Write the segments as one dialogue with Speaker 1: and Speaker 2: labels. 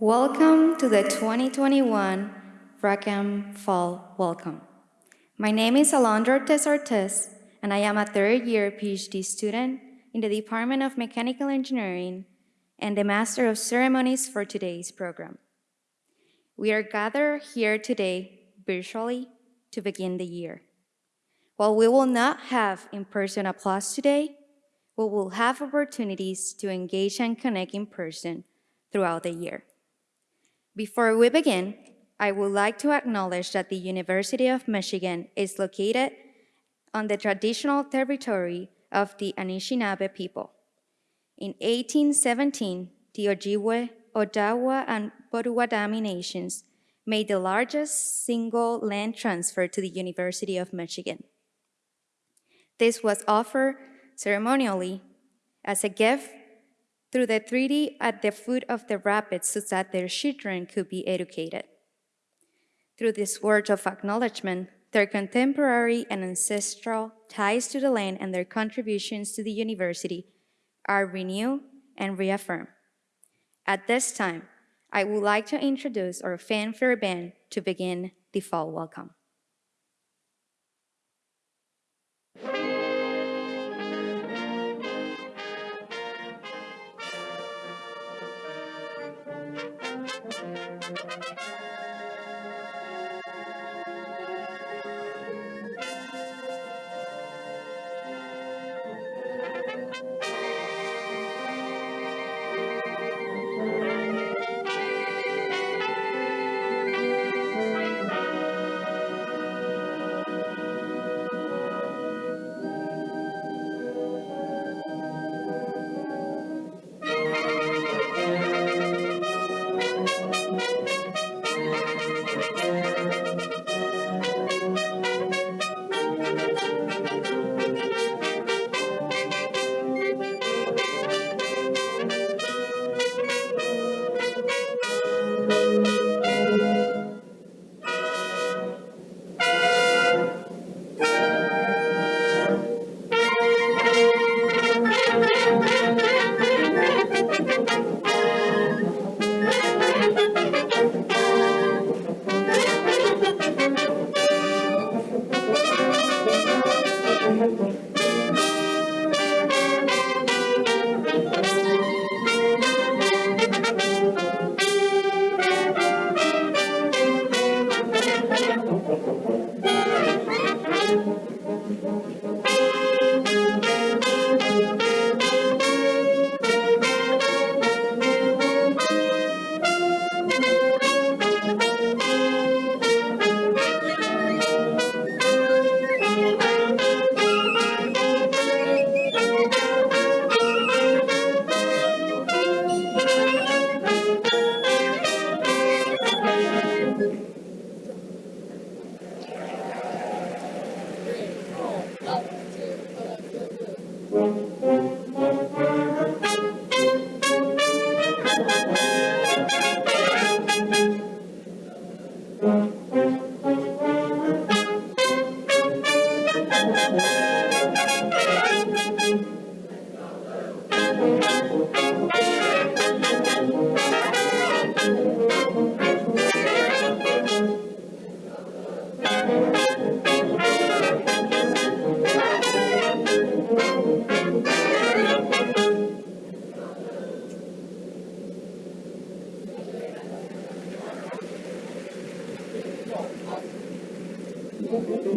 Speaker 1: Welcome to the 2021 Rackham Fall Welcome. My name is Alondra Ortiz, and I am a third year PhD student in the Department of Mechanical Engineering and the Master of Ceremonies for today's program. We are gathered here today virtually to begin the year. While we will not have in-person applause today, we will have opportunities to engage and connect in person throughout the year. Before we begin, I would like to acknowledge that the University of Michigan is located on the traditional territory of the Anishinaabe people. In 1817, the Ojibwe, Odawa, and Potawatomi nations made the largest single land transfer to the University of Michigan. This was offered ceremonially as a gift through the treaty at the foot of the rapids so that their children could be educated. Through this word of acknowledgement, their contemporary and ancestral ties to the land and their contributions to the university are renewed and reaffirmed. At this time, I would like to introduce our fanfare band to begin the fall welcome.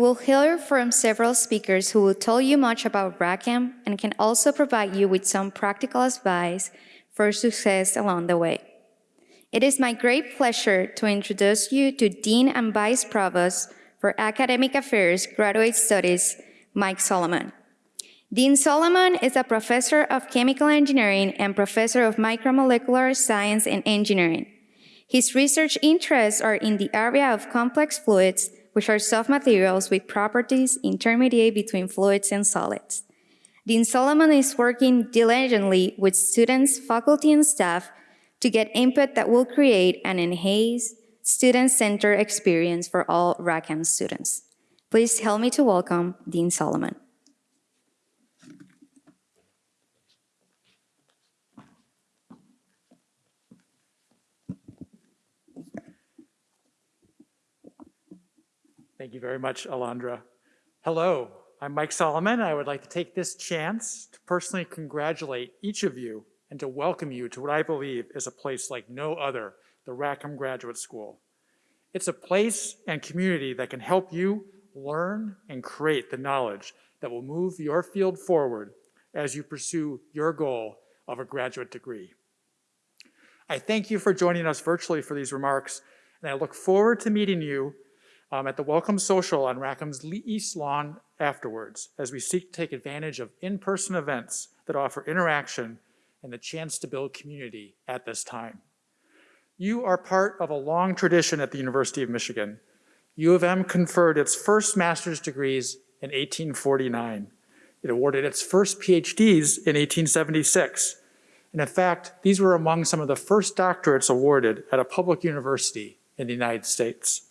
Speaker 1: You will hear from several speakers who will tell you much about Rackham and can also provide you with some practical advice for success along the way. It is my great pleasure to introduce you to Dean and Vice Provost for Academic Affairs Graduate Studies, Mike Solomon. Dean Solomon is a professor of chemical engineering and professor of macromolecular science and engineering. His research interests are in the area of complex fluids, which are soft materials with properties intermediate between fluids and solids. Dean Solomon is working diligently with students, faculty, and staff to get input that will create an enhanced, student-centered experience for all Rackham students. Please help me to welcome Dean Solomon.
Speaker 2: Thank you very much, Alondra. Hello, I'm Mike Solomon. I would like to take this chance to personally congratulate each of you and to welcome you to what I believe is a place like no other, the Rackham Graduate School. It's a place and community that can help you learn and create the knowledge that will move your field forward as you pursue your goal of a graduate degree. I thank you for joining us virtually for these remarks, and I look forward to meeting you um, at the Welcome Social on Rackham's Lee East Lawn afterwards as we seek to take advantage of in-person events that offer interaction and the chance to build community at this time. You are part of a long tradition at the University of Michigan. U of M conferred its first master's degrees in 1849. It awarded its first PhDs in 1876. And in fact, these were among some of the first doctorates awarded at a public university in the United States.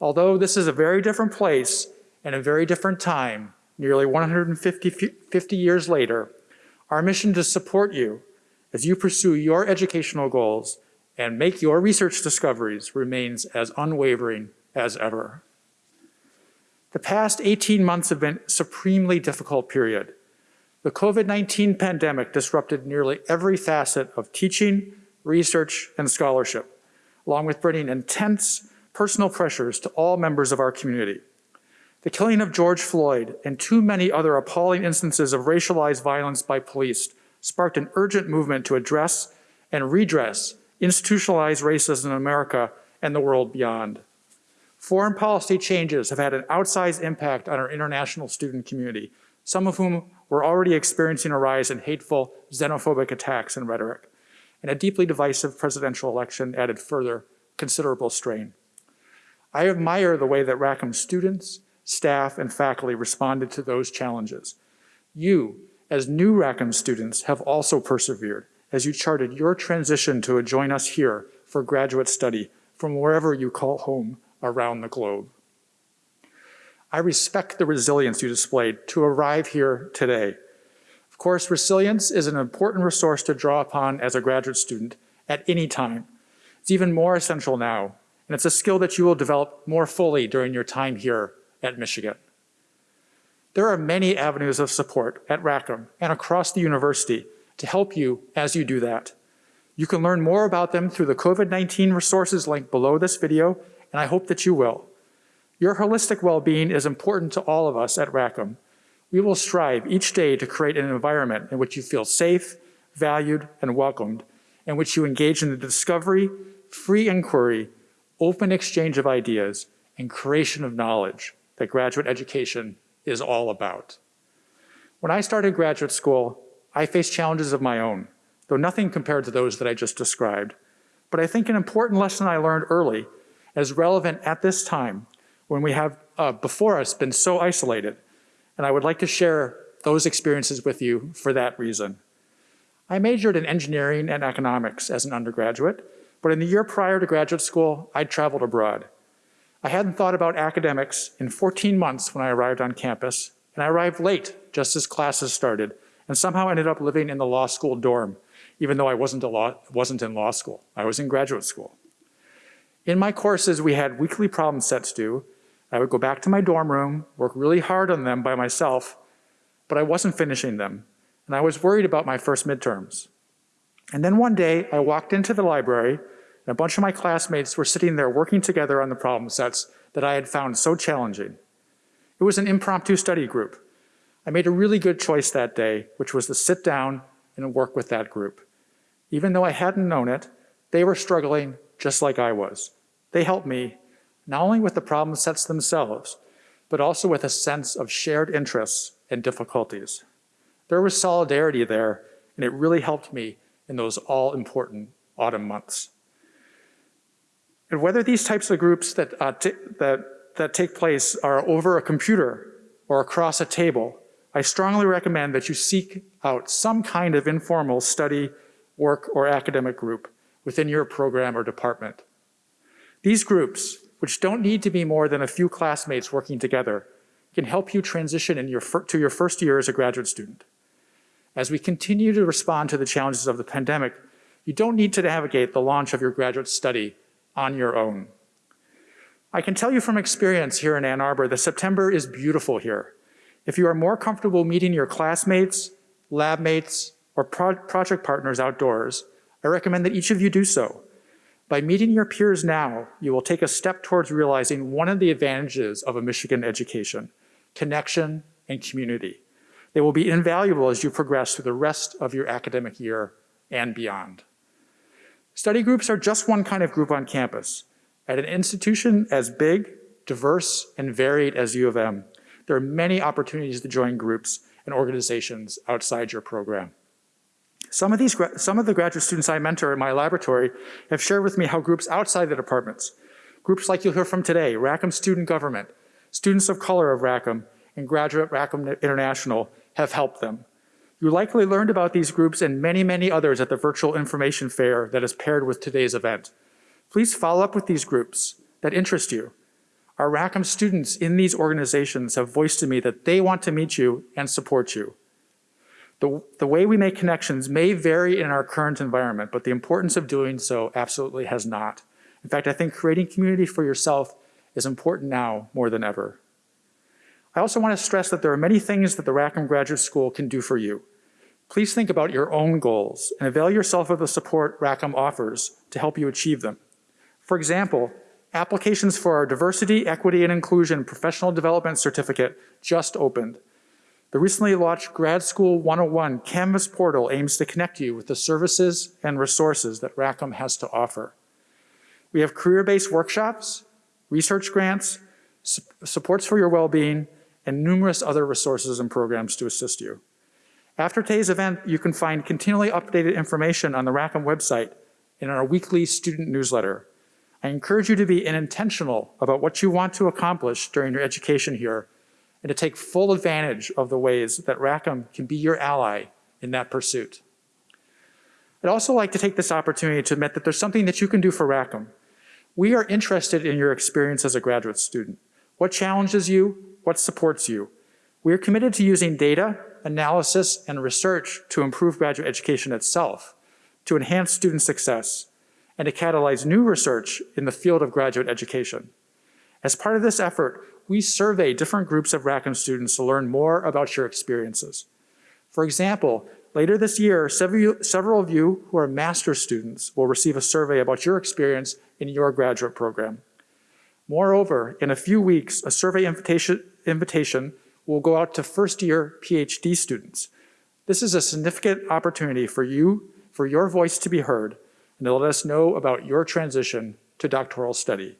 Speaker 2: Although this is a very different place and a very different time, nearly 150 50 years later, our mission to support you as you pursue your educational goals and make your research discoveries remains as unwavering as ever. The past 18 months have been a supremely difficult period. The COVID-19 pandemic disrupted nearly every facet of teaching, research, and scholarship, along with bringing intense personal pressures to all members of our community. The killing of George Floyd and too many other appalling instances of racialized violence by police sparked an urgent movement to address and redress institutionalized racism in America and the world beyond. Foreign policy changes have had an outsized impact on our international student community, some of whom were already experiencing a rise in hateful, xenophobic attacks and rhetoric. And a deeply divisive presidential election added further considerable strain. I admire the way that Rackham students, staff, and faculty responded to those challenges. You, as new Rackham students, have also persevered as you charted your transition to join us here for graduate study from wherever you call home around the globe. I respect the resilience you displayed to arrive here today. Of course, resilience is an important resource to draw upon as a graduate student at any time. It's even more essential now and it's a skill that you will develop more fully during your time here at Michigan. There are many avenues of support at Rackham and across the university to help you as you do that. You can learn more about them through the COVID-19 resources link below this video, and I hope that you will. Your holistic well-being is important to all of us at Rackham. We will strive each day to create an environment in which you feel safe, valued, and welcomed, in which you engage in the discovery, free inquiry, open exchange of ideas, and creation of knowledge that graduate education is all about. When I started graduate school, I faced challenges of my own, though nothing compared to those that I just described. But I think an important lesson I learned early is relevant at this time when we have uh, before us been so isolated. And I would like to share those experiences with you for that reason. I majored in engineering and economics as an undergraduate, but in the year prior to graduate school, I'd traveled abroad. I hadn't thought about academics in 14 months when I arrived on campus, and I arrived late, just as classes started, and somehow ended up living in the law school dorm, even though I wasn't, law, wasn't in law school. I was in graduate school. In my courses, we had weekly problem sets due. I would go back to my dorm room, work really hard on them by myself, but I wasn't finishing them, and I was worried about my first midterms. And then one day, I walked into the library, and a bunch of my classmates were sitting there working together on the problem sets that I had found so challenging. It was an impromptu study group. I made a really good choice that day, which was to sit down and work with that group. Even though I hadn't known it, they were struggling just like I was. They helped me, not only with the problem sets themselves, but also with a sense of shared interests and difficulties. There was solidarity there, and it really helped me in those all-important autumn months. And whether these types of groups that, uh, that, that take place are over a computer or across a table, I strongly recommend that you seek out some kind of informal study, work, or academic group within your program or department. These groups, which don't need to be more than a few classmates working together, can help you transition in your to your first year as a graduate student. As we continue to respond to the challenges of the pandemic, you don't need to navigate the launch of your graduate study on your own. I can tell you from experience here in Ann Arbor that September is beautiful here. If you are more comfortable meeting your classmates, lab mates, or pro project partners outdoors, I recommend that each of you do so. By meeting your peers now, you will take a step towards realizing one of the advantages of a Michigan education, connection and community. They will be invaluable as you progress through the rest of your academic year and beyond. Study groups are just one kind of group on campus. At an institution as big, diverse, and varied as U of M, there are many opportunities to join groups and organizations outside your program. Some of, these, some of the graduate students I mentor in my laboratory have shared with me how groups outside the departments, groups like you'll hear from today, Rackham Student Government, Students of Color of Rackham, and Graduate Rackham International have helped them. You likely learned about these groups and many, many others at the virtual information fair that is paired with today's event. Please follow up with these groups that interest you. Our Rackham students in these organizations have voiced to me that they want to meet you and support you. The, the way we make connections may vary in our current environment, but the importance of doing so absolutely has not. In fact, I think creating community for yourself is important now more than ever. I also want to stress that there are many things that the Rackham Graduate School can do for you. Please think about your own goals and avail yourself of the support Rackham offers to help you achieve them. For example, applications for our Diversity, Equity, and Inclusion Professional Development Certificate just opened. The recently launched Grad School 101 Canvas portal aims to connect you with the services and resources that Rackham has to offer. We have career-based workshops, research grants, su supports for your well-being, and numerous other resources and programs to assist you. After today's event, you can find continually updated information on the Rackham website and in our weekly student newsletter. I encourage you to be intentional about what you want to accomplish during your education here and to take full advantage of the ways that Rackham can be your ally in that pursuit. I'd also like to take this opportunity to admit that there's something that you can do for Rackham. We are interested in your experience as a graduate student. What challenges you? What supports you? We are committed to using data analysis, and research to improve graduate education itself, to enhance student success, and to catalyze new research in the field of graduate education. As part of this effort, we survey different groups of Rackham students to learn more about your experiences. For example, later this year, several of you who are master's students will receive a survey about your experience in your graduate program. Moreover, in a few weeks, a survey invitation, invitation will go out to first year PhD students. This is a significant opportunity for you, for your voice to be heard, and to let us know about your transition to doctoral study.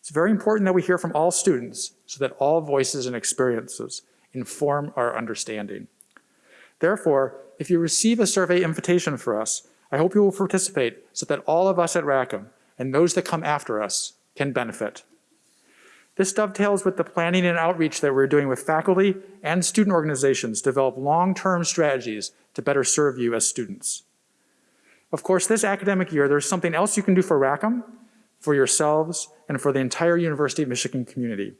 Speaker 2: It's very important that we hear from all students so that all voices and experiences inform our understanding. Therefore, if you receive a survey invitation for us, I hope you will participate so that all of us at Rackham and those that come after us can benefit. This dovetails with the planning and outreach that we're doing with faculty and student organizations to develop long-term strategies to better serve you as students. Of course, this academic year, there's something else you can do for Rackham, for yourselves, and for the entire University of Michigan community.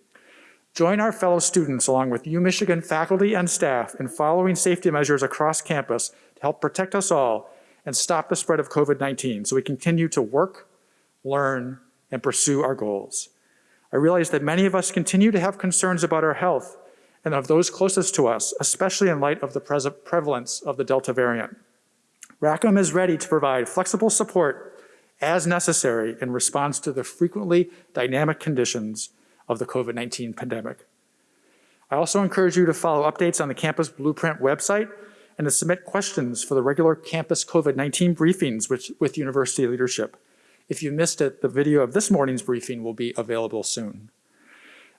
Speaker 2: Join our fellow students along with UMichigan faculty and staff in following safety measures across campus to help protect us all and stop the spread of COVID-19 so we continue to work, learn, and pursue our goals. I realize that many of us continue to have concerns about our health and of those closest to us, especially in light of the present prevalence of the Delta variant. Rackham is ready to provide flexible support as necessary in response to the frequently dynamic conditions of the COVID-19 pandemic. I also encourage you to follow updates on the Campus Blueprint website and to submit questions for the regular campus COVID-19 briefings with, with university leadership. If you missed it, the video of this morning's briefing will be available soon.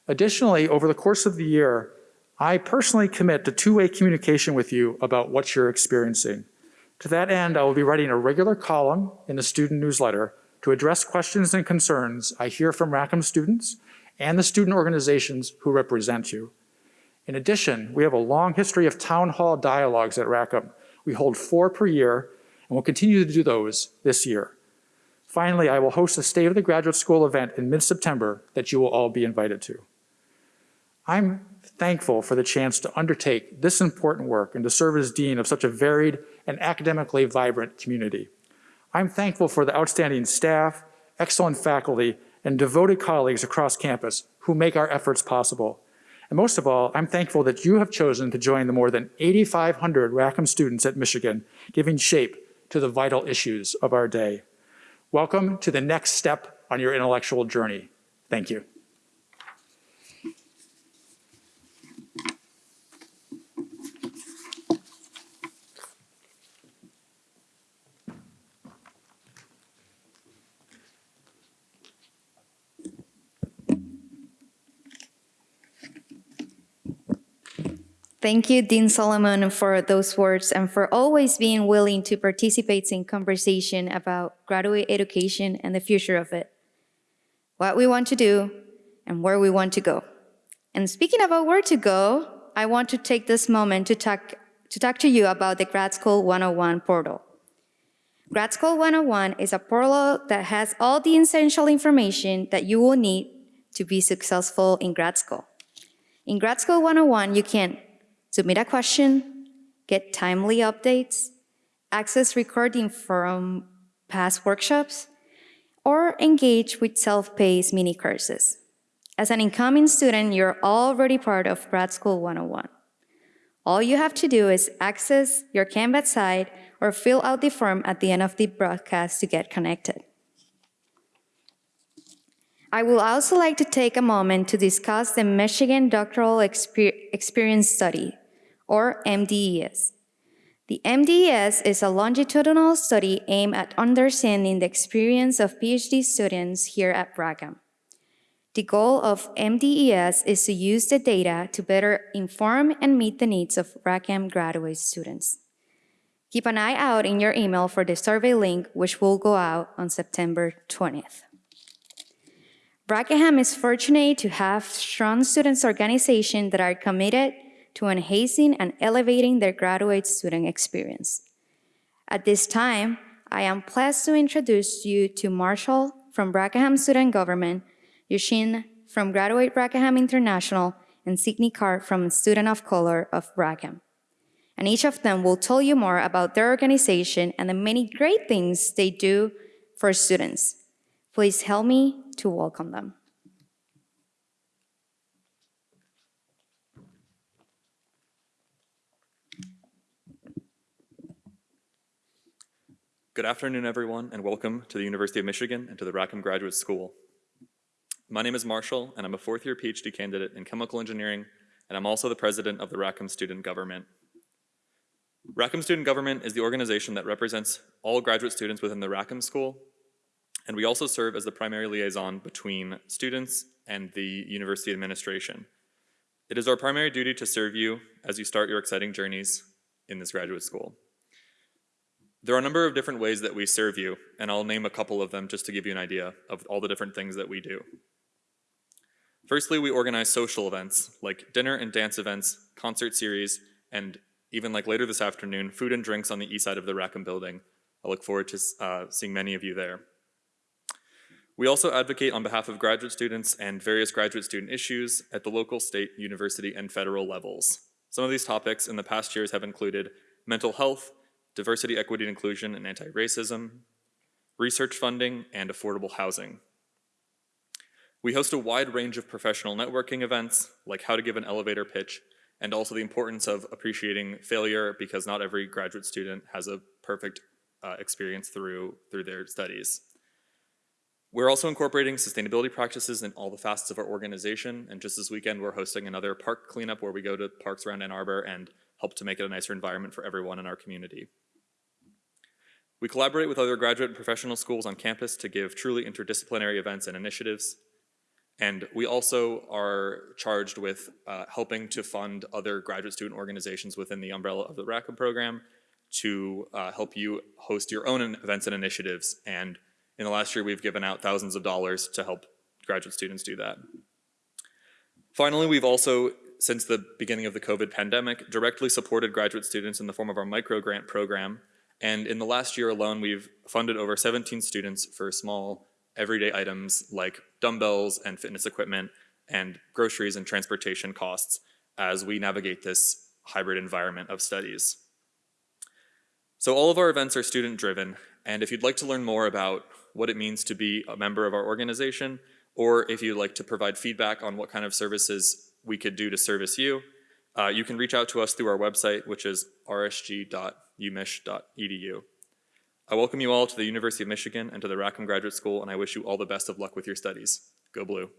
Speaker 2: Additionally, over the course of the year, I personally commit to two-way communication with you about what you're experiencing. To that end, I will be writing a regular column in the student newsletter to address questions and concerns I hear from Rackham students and the student organizations who represent you. In addition, we have a long history of town hall dialogues at Rackham. We hold four per year and we'll continue to do those this year. Finally, I will host a State of the Graduate School event in mid-September that you will all be invited to. I'm thankful for the chance to undertake this important work and to serve as dean of such a varied and academically vibrant community. I'm thankful for the outstanding staff, excellent faculty, and devoted colleagues across campus who make our efforts possible. And most of all, I'm thankful that you have chosen to join the more than 8,500 Rackham students at Michigan, giving shape to the vital issues of our day. Welcome to the next step on your intellectual journey. Thank you.
Speaker 1: Thank you, Dean Solomon, for those words and for always being willing to participate in conversation about graduate education and the future of it, what we want to do, and where we want to go. And speaking about where to go, I want to take this moment to talk, to talk to you about the Grad School 101 portal. Grad School 101 is a portal that has all the essential information that you will need to be successful in grad school. In Grad School 101, you can submit a question, get timely updates, access recording from past workshops, or engage with self-paced mini courses. As an incoming student, you're already part of Grad School 101. All you have to do is access your Canvas site or fill out the form at the end of the broadcast to get connected. I would also like to take a moment to discuss the Michigan Doctoral Exper Experience Study, or MDES. The MDES is a longitudinal study aimed at understanding the experience of PhD students here at Rackham. The goal of MDES is to use the data to better inform and meet the needs of Rackham graduate students. Keep an eye out in your email for the survey link, which will go out on September 20th. Rackham is fortunate to have strong students organizations that are committed to enhancing and elevating their graduate student experience. At this time, I am pleased to introduce you to Marshall from Rackham Student Government, Yixuan from Graduate Rackham International, and Sidney Carr from Student of Color of Rackham. And each of them will tell you more about their organization and the many great things they do for students. Please help me to welcome them.
Speaker 3: Good afternoon, everyone, and welcome to the University of Michigan and to the Rackham Graduate School. My name is Marshall, and I'm a fourth-year PhD candidate in chemical engineering, and I'm also the president of the Rackham Student Government. Rackham Student Government is the organization that represents all graduate students within the Rackham School, and we also serve as the primary liaison between students and the university administration. It is our primary duty to serve you as you start your exciting journeys in this graduate school. There are a number of different ways that we serve you, and I'll name a couple of them just to give you an idea of all the different things that we do. Firstly, we organize social events like dinner and dance events, concert series, and even like later this afternoon, food and drinks on the east side of the Rackham building. I look forward to uh, seeing many of you there. We also advocate on behalf of graduate students and various graduate student issues at the local, state, university, and federal levels. Some of these topics in the past years have included mental health, diversity, equity, and inclusion, and anti-racism, research funding, and affordable housing. We host a wide range of professional networking events, like how to give an elevator pitch, and also the importance of appreciating failure because not every graduate student has a perfect uh, experience through, through their studies. We're also incorporating sustainability practices in all the facets of our organization. And just this weekend, we're hosting another park cleanup where we go to parks around Ann Arbor and help to make it a nicer environment for everyone in our community. We collaborate with other graduate and professional schools on campus to give truly interdisciplinary events and initiatives. And we also are charged with uh, helping to fund other graduate student organizations within the umbrella of the Rackham program to uh, help you host your own events and initiatives. And in the last year, we've given out thousands of dollars to help graduate students do that. Finally, we've also, since the beginning of the COVID pandemic, directly supported graduate students in the form of our micro grant program. And in the last year alone, we've funded over 17 students for small everyday items like dumbbells and fitness equipment and groceries and transportation costs as we navigate this hybrid environment of studies. So all of our events are student driven, and if you'd like to learn more about what it means to be a member of our organization, or if you'd like to provide feedback on what kind of services we could do to service you, uh, you can reach out to us through our website, which is rsg.umich.edu. I welcome you all to the University of Michigan and to the Rackham Graduate School, and I wish you all the best of luck with your studies. Go Blue.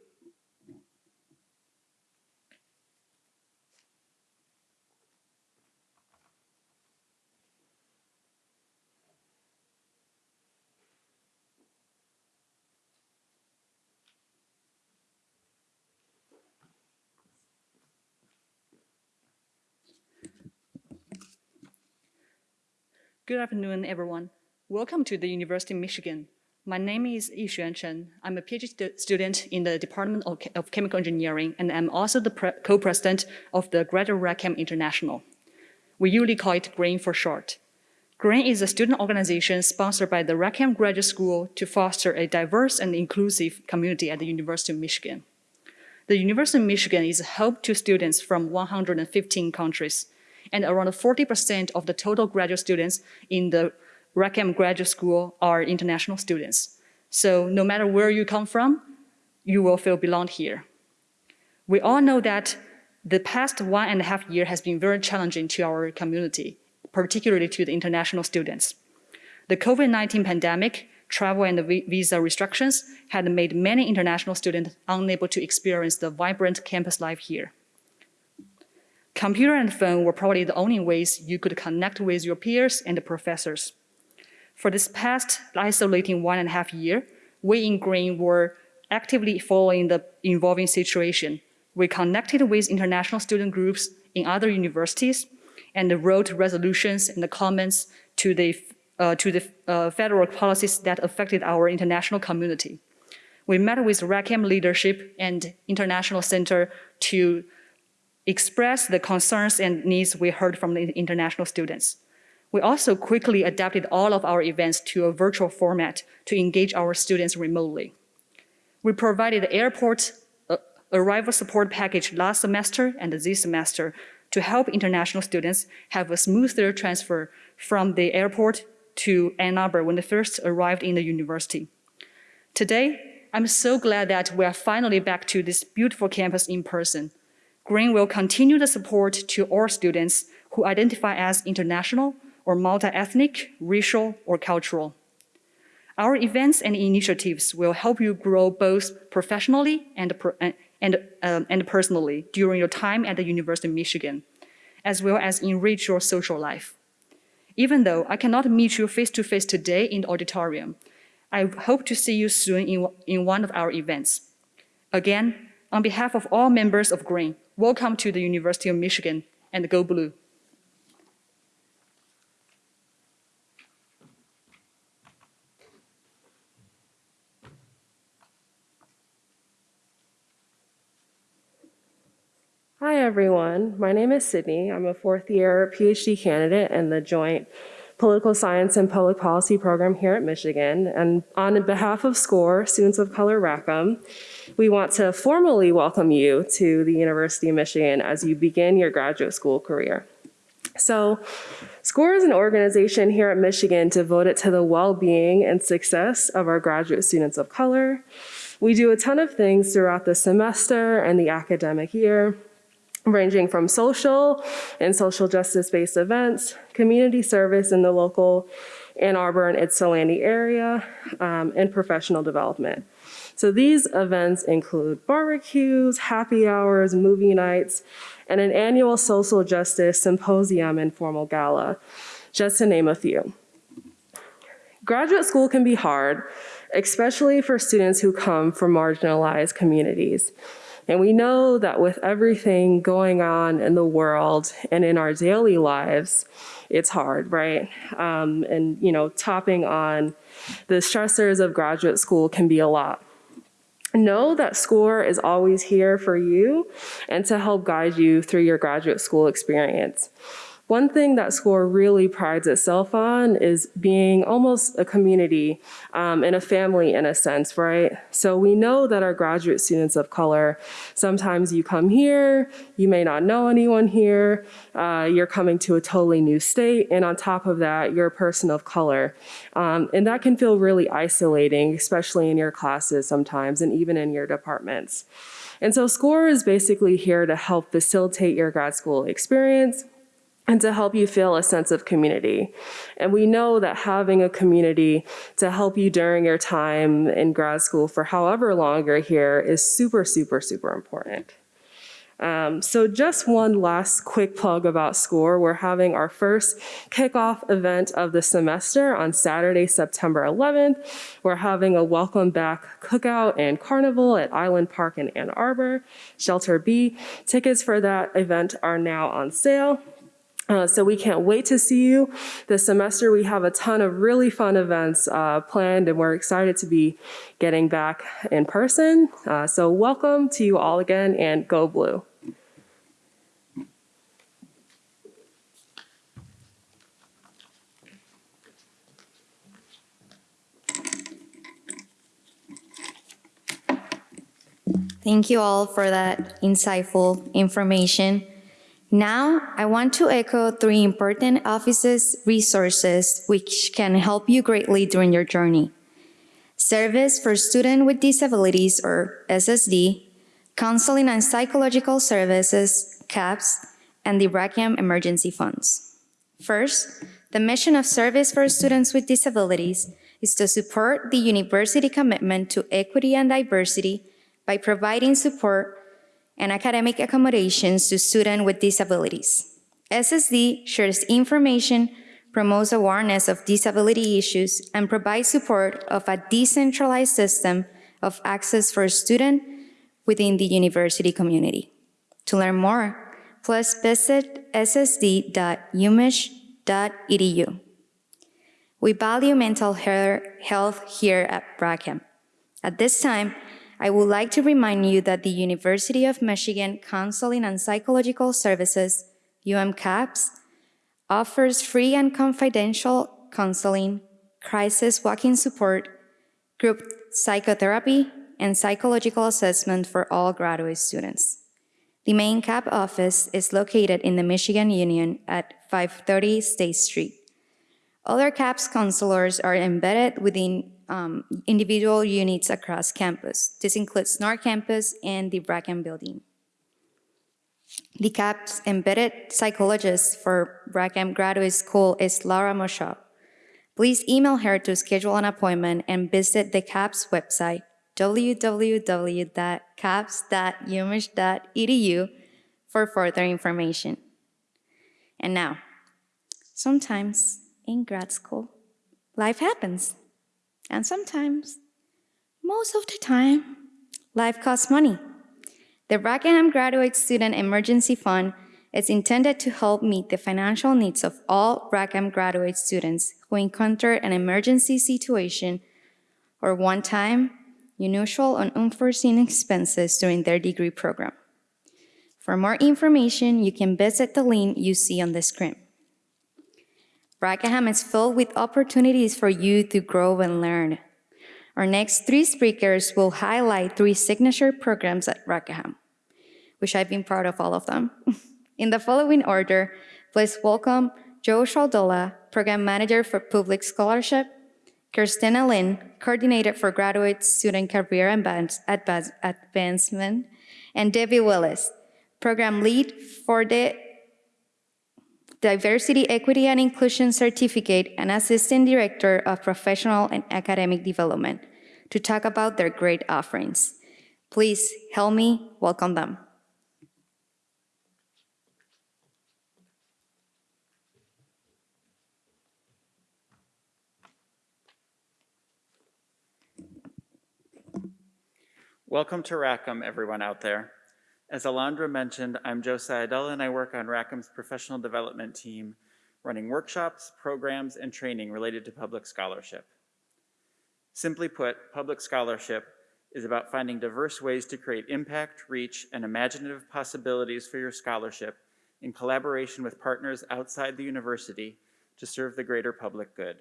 Speaker 4: Good afternoon, everyone. Welcome to the University of Michigan. My name is Yixuan Chen. I'm a PhD student in the Department of, Che- of Chemical Engineering, and I'm also the co-president of the Graduate Rackham International. We usually call it GRAIN for short. GRAIN is a student organization sponsored by the Rackham Graduate School to foster a diverse and inclusive community at the University of Michigan. The University of Michigan is home to students from 115 countries, and around 40% of the total graduate students in the Rackham Graduate School are international students. So no matter where you come from, you will feel belong here. We all know that the past one and a half year has been very challenging to our community, particularly to the international students. The COVID-19 pandemic, travel and visa restrictions had made many international students unable to experience the vibrant campus life here. Computer and phone were probably the only ways you could connect with your peers and the professors. For this past isolating one and a half year, we in Green were actively following the evolving situation. We connected with international student groups in other universities and wrote resolutions and comments to the, uh, to the uh, federal policies that affected our international community. We met with Rackham leadership and International Center to express the concerns and needs we heard from the international students. We also quickly adapted all of our events to a virtual format to engage our students remotely. We provided airport uh, arrival support package last semester and this semester to help international students have a smoother transfer from the airport to Ann Arbor when they first arrived in the university. Today, I'm so glad that we are finally back to this beautiful campus in person. Green will continue the support to all students who identify as international or multi-ethnic, racial, or cultural. Our events and initiatives will help you grow both professionally and, and, um, and personally during your time at the University of Michigan, as well as enrich your social life. Even though I cannot meet you face to face today in the auditorium, I hope to see you soon in, in one of our events. Again, on behalf of all members of GREEN, welcome to the University of Michigan and go blue.
Speaker 5: Hi, everyone. My name is Sydney. I'm a fourth year PhD candidate in the joint Political Science and Public Policy program here at Michigan. And on behalf of SCORE, Students of Color Rackham, we want to formally welcome you to the University of Michigan as you begin your graduate school career. So, SCORE is an organization here at Michigan devoted to the well being and success of our graduate students of color. We do a ton of things throughout the semester and the academic year ranging from social and social justice based events, community service in the local Ann Arbor and Ypsilanti area, um, and professional development. So these events include barbecues, happy hours, movie nights, and an annual social justice symposium and formal gala, just to name a few. Graduate school can be hard, especially for students who come from marginalized communities. And we know that with everything going on in the world and in our daily lives, it's hard, right? Um, and, you know, topping on the stressors of graduate school can be a lot. Know that SCORE is always here for you and to help guide you through your graduate school experience. One thing that SCORE really prides itself on is being almost a community um, and a family in a sense, right? So we know that our graduate students of color, sometimes you come here, you may not know anyone here, uh, you're coming to a totally new state, and on top of that, you're a person of color. Um, and that can feel really isolating, especially in your classes sometimes, and even in your departments. And so SCORE is basically here to help facilitate your grad school experience, and to help you feel a sense of community. And we know that having a community to help you during your time in grad school for however long you're here is super, super, super important. Um, so just one last quick plug about SCORE. We're having our first kickoff event of the semester on Saturday, September 11th. We're having a welcome back cookout and carnival at Island Park in Ann Arbor, Shelter B. Tickets for that event are now on sale. Uh, so we can't wait to see you this semester. We have a ton of really fun events uh, planned and we're excited to be getting back in person. Uh, so welcome to you all again and go blue.
Speaker 1: Thank you all for that insightful information. Now, I want to echo three important offices resources which can help you greatly during your journey. Service for Students with Disabilities, or SSD, Counseling and Psychological Services, CAPS, and the Rackham Emergency Funds. First, the mission of Service for Students with Disabilities is to support the university commitment to equity and diversity by providing support and academic accommodations to students with disabilities. SSD shares information, promotes awareness of disability issues, and provides support of a decentralized system of access for students within the university community. To learn more, please visit ssd.umich.edu. We value mental health here at Rackham. At this time, I would like to remind you that the University of Michigan Counseling and Psychological Services, UMCAPS, offers free and confidential counseling, crisis walking support, group psychotherapy, and psychological assessment for all graduate students. The main CAP office is located in the Michigan Union at 530 State Street. Other CAPS counselors are embedded within um, individual units across campus. This includes North Campus and the Rackham Building. The CAPS embedded psychologist for Rackham Graduate School is Laura Moshaw. Please email her to schedule an appointment and visit the CAPS website, www.caps.umich.edu for further information. And now, sometimes in grad school, life happens. And sometimes, most of the time, life costs money. The Rackham Graduate Student Emergency Fund is intended to help meet the financial needs of all Rackham graduate students who encounter an emergency situation or one-time, unusual, and unforeseen expenses during their degree program. For more information, you can visit the link you see on the screen. Rackham is filled with opportunities for you to grow and learn. Our next three speakers will highlight three signature programs at Rackham, which I've been proud of all of them. In the following order, please welcome Joe Shaldola, Program Manager for Public Scholarship, Kirsten Elling, Coordinator for Graduate Student Career Advancement, and Debbie Willis, Program Lead for the Diversity, Equity, and Inclusion Certificate, and Assistant Director of Professional and Academic Development, to talk about their great offerings. Please help me welcome them.
Speaker 6: Welcome to Rackham, everyone out there. As Alondra mentioned, I'm Joe Sayadella and I work on Rackham's professional development team, running workshops, programs, and training related to public scholarship. Simply put, public scholarship is about finding diverse ways to create impact, reach, and imaginative possibilities for your scholarship in collaboration with partners outside the university to serve the greater public good.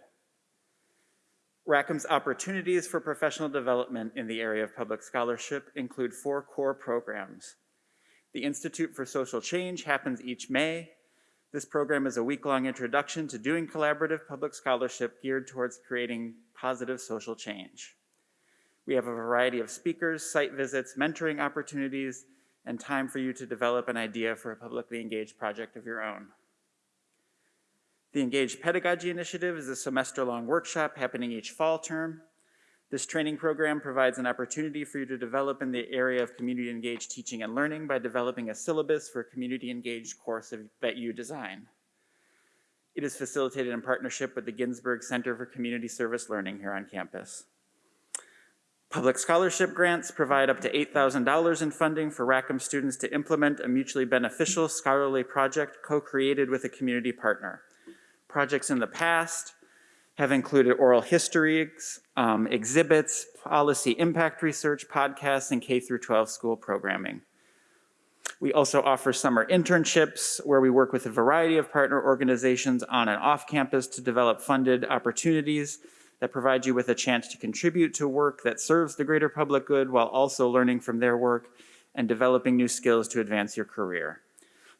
Speaker 6: Rackham's opportunities for professional development in the area of public scholarship include four core programs. The Institute for Social Change happens each May. This program is a week-long introduction to doing collaborative public scholarship geared towards creating positive social change. We have a variety of speakers, site visits, mentoring opportunities, and time for you to develop an idea for a publicly engaged project of your own. The Engaged Pedagogy Initiative is a semester-long workshop happening each fall term. This training program provides an opportunity for you to develop in the area of community-engaged teaching and learning by developing a syllabus for a community-engaged course of, that you design. It is facilitated in partnership with the Ginsburg Center for Community Service Learning here on campus. Public scholarship grants provide up to $8,000 in funding for Rackham students to implement a mutually beneficial scholarly project co-created with a community partner. Projects in the past have included oral histories, um, exhibits, policy impact research, podcasts, and K through 12 school programming. We also offer summer internships where we work with a variety of partner organizations on and off campus to develop funded opportunities that provide you with a chance to contribute to work that serves the greater public good while also learning from their work and developing new skills to advance your career.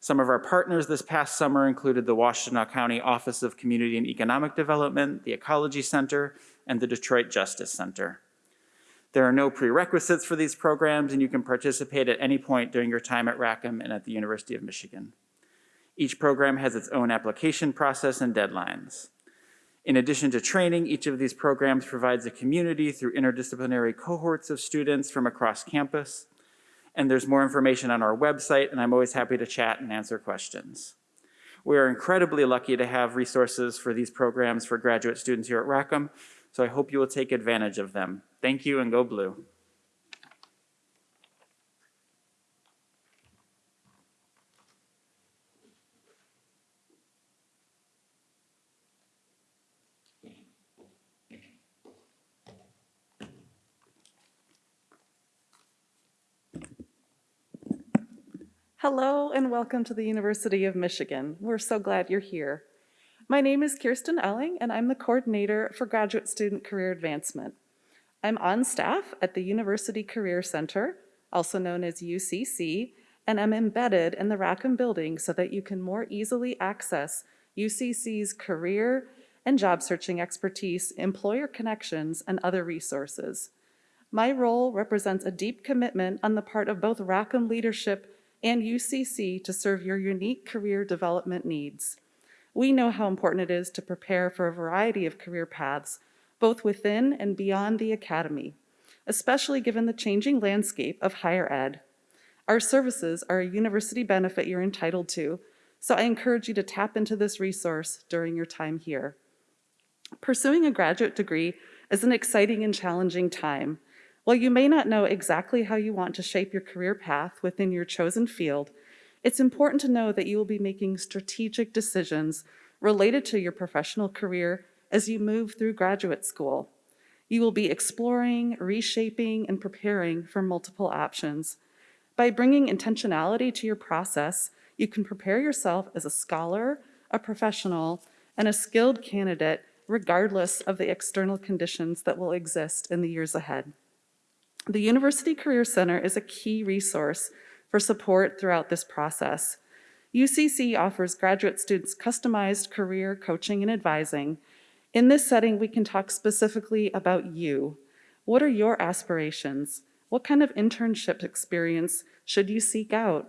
Speaker 6: Some of our partners this past summer included the Washtenaw County Office of Community and Economic Development, the Ecology Center, and the Detroit Justice Center. There are no prerequisites for these programs, and you can participate at any point during your time at Rackham and at the University of Michigan. Each program has its own application process and deadlines. In addition to training, each of these programs provides a community through interdisciplinary cohorts of students from across campus. And there's more information on our website, and I'm always happy to chat and answer questions. We are incredibly lucky to have resources for these programs for graduate students here at Rackham, so I hope you will take advantage of them. Thank you and go blue.
Speaker 7: Hello and welcome to the University of Michigan. We're so glad you're here. My name is Kirsten Elling and I'm the coordinator for Graduate Student Career Advancement. I'm on staff at the University Career Center, also known as UCC, and I'm embedded in the Rackham building so that you can more easily access UCC's career and job searching expertise, employer connections, and other resources. My role represents a deep commitment on the part of both Rackham leadership and UCC to serve your unique career development needs. We know how important it is to prepare for a variety of career paths, both within and beyond the academy, especially given the changing landscape of higher ed. Our services are a university benefit you're entitled to, so I encourage you to tap into this resource during your time here. Pursuing a graduate degree is an exciting and challenging time. While you may not know exactly how you want to shape your career path within your chosen field, it's important to know that you will be making strategic decisions related to your professional career as you move through graduate school. You will be exploring, reshaping, and preparing for multiple options. By bringing intentionality to your process, you can prepare yourself as a scholar, a professional, and a skilled candidate regardless of the external conditions that will exist in the years ahead. The University Career Center is a key resource for support throughout this process. UCC offers graduate students customized career coaching and advising. In this setting, we can talk specifically about you. What are your aspirations? What kind of internship experience should you seek out?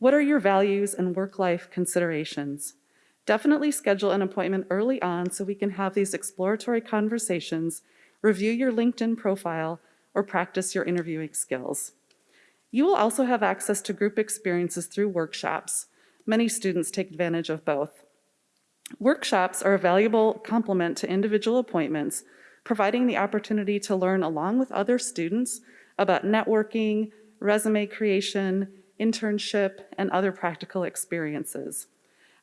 Speaker 7: What are your values and work-life considerations? Definitely schedule an appointment early on so we can have these exploratory conversations, review your LinkedIn profile, or practice your interviewing skills. You will also have access to group experiences through workshops. Many students take advantage of both. Workshops are a valuable complement to individual appointments, providing the opportunity to learn along with other students about networking, resume creation, internship, and other practical experiences.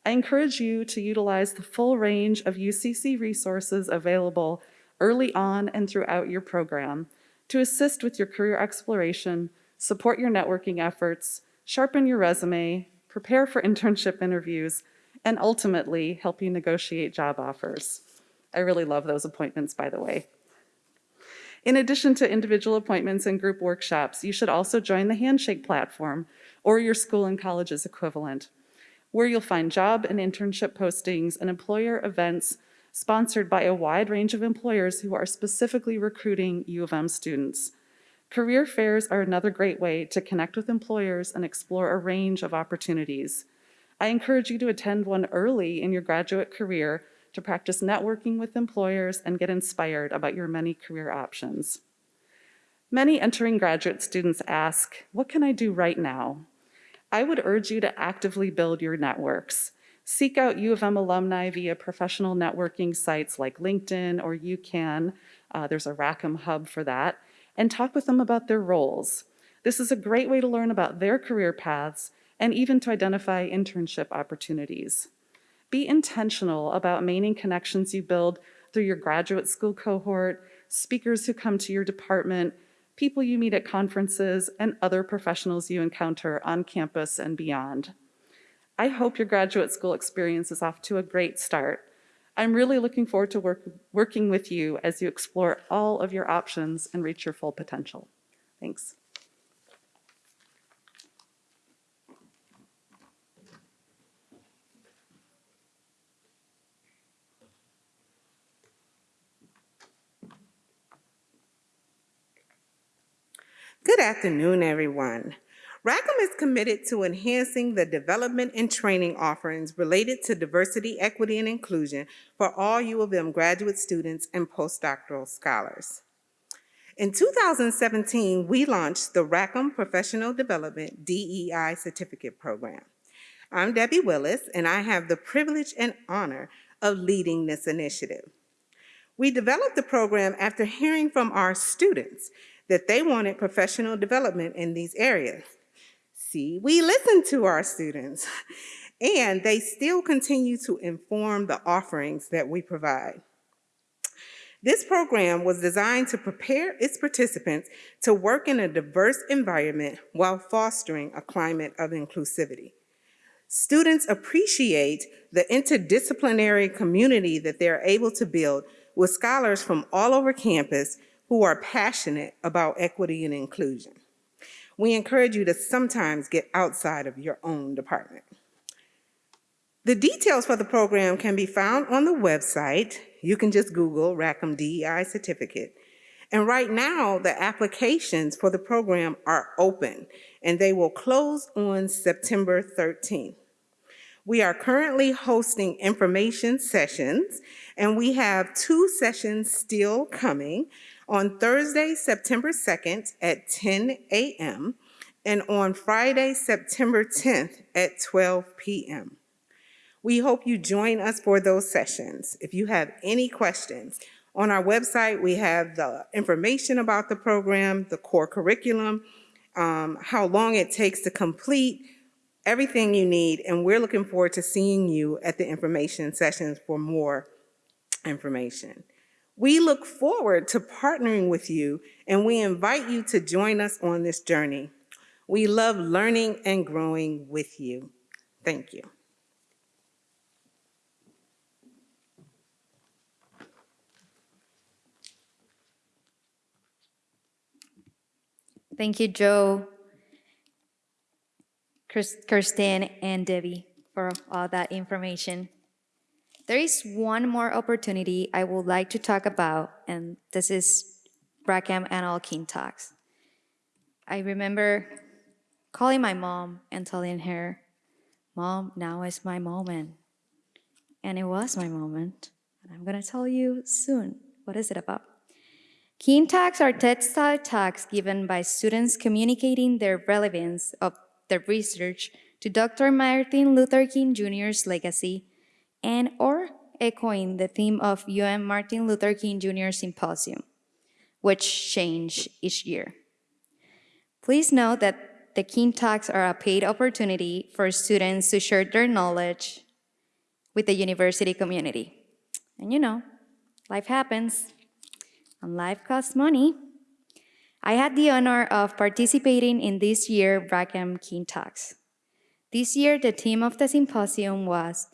Speaker 7: I encourage you to utilize the full range of UCC resources available early on and throughout your program to assist with your career exploration, support your networking efforts, sharpen your resume, prepare for internship interviews, and ultimately help you negotiate job offers. I really love those appointments, by the way. In addition to individual appointments and group workshops, you should also join the Handshake platform or your school and college's equivalent, where you'll find job and internship postings and employer events sponsored by a wide range of employers who are specifically recruiting U of M students. Career fairs are another great way to connect with employers and explore a range of opportunities. I encourage you to attend one early in your graduate career to practice networking with employers and get inspired about your many career options. Many entering graduate students ask, what can I do right now? I would urge you to actively build your networks. Seek out U of M alumni via professional networking sites like LinkedIn or UCAN. Uh, there's a Rackham hub for that. And talk with them about their roles. This is a great way to learn about their career paths and even to identify internship opportunities. Be intentional about maintaining connections you build through your graduate school cohort, speakers who come to your department, people you meet at conferences, and other professionals you encounter on campus and beyond. I hope your graduate school experience is off to a great start. I'm really looking forward to work, working with you as you explore all of your options and reach your full potential. Thanks.
Speaker 8: Good afternoon, everyone. Rackham is committed to enhancing the development and training offerings related to diversity, equity, and inclusion for all U of M graduate students and postdoctoral scholars. In 2017, we launched the Rackham Professional Development DEI Certificate Program. I'm Debbie Willis, and I have the privilege and honor of leading this initiative. We developed the program after hearing from our students that they wanted professional development in these areas. See, we listen to our students, and they still continue to inform the offerings that we provide. This program was designed to prepare its participants to work in a diverse environment while fostering a climate of inclusivity. Students appreciate the interdisciplinary community that they're able to build with scholars from all over campus who are passionate about equity and inclusion. We encourage you to sometimes get outside of your own department. The details for the program can be found on the website. You can just Google Rackham DEI certificate. And right now, the applications for the program are open and they will close on September 13th. We are currently hosting information sessions and we have two sessions still coming on Thursday, September 2nd at 10 a.m. and on Friday, September 10th at 12 p.m. We hope you join us for those sessions. If you have any questions, on our website, we have the information about the program, the core curriculum, um, how long it takes to complete, everything you need, and we're looking forward to seeing you at the information sessions for more information. We look forward to partnering with you and we invite you to join us on this journey. We love learning and growing with you. Thank you.
Speaker 1: Thank you, Joe, Kirsten, and Debbie for all that information. There is one more opportunity I would like to talk about, and this is Rackham Annual King Talks. I remember calling my mom and telling her, Mom, now is my moment. and it was my moment. And I'm gonna tell you soon what is it about. King Talks are TED-style talks given by students communicating their relevance of their research to Dr. Martin Luther King Jr.'s legacy and or echoing the theme of UN Martin Luther King Jr. Symposium, which change each year. Please note that the King Talks are a paid opportunity for students to share their knowledge with the university community. And you know, life happens, and life costs money. I had the honor of participating in this year's Rackham King Talks. This year, the theme of the symposium was,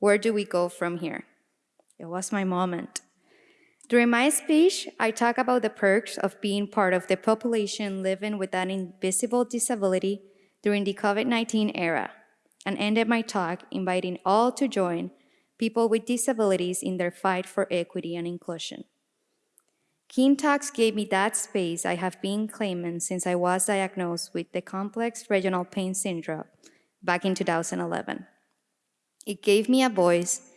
Speaker 1: Where do we go from here? It was my moment. During my speech, I talk about the perks of being part of the population living with an invisible disability during the COVID-19 era, and ended my talk inviting all to join people with disabilities in their fight for equity and inclusion. King Talks gave me that space I have been claiming since I was diagnosed with the complex regional pain syndrome back in 2011. It gave me a voice,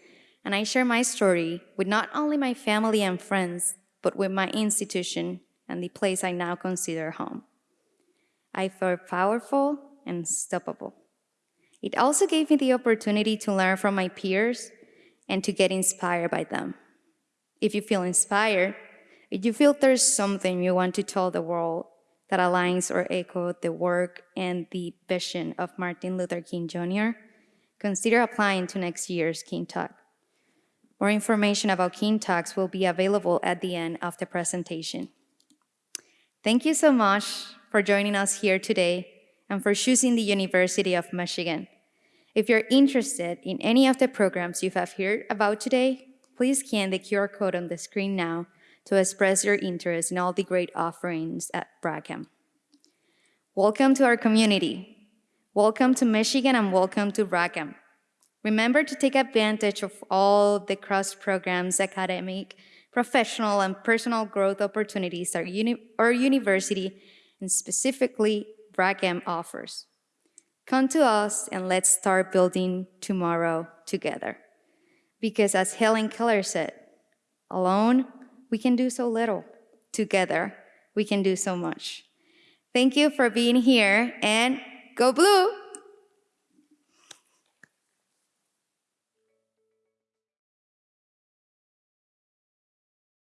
Speaker 1: and I share my story with not only my family and friends, but with my institution and the place I now consider home. I felt powerful and unstoppable. It also gave me the opportunity to learn from my peers and to get inspired by them. If you feel inspired, if you feel there's something you want to tell the world that aligns or echoes the work and the vision of Martin Luther King Jr., consider applying to next year's King Talk. More information about King Talks will be available at the end of the presentation. Thank you so much for joining us here today and for choosing the University of Michigan. If you're interested in any of the programs you have heard about today, please scan the QR code on the screen now to express your interest in all the great offerings at Rackham. Welcome to our community. Welcome to Michigan and welcome to Rackham. Remember to take advantage of all the cross programs, academic, professional, and personal growth opportunities our, uni our university, and specifically Rackham offers. Come to us and let's start building tomorrow together. Because as Helen Keller said, alone, we can do so little. Together, we can do so much. Thank you for being here and go blue!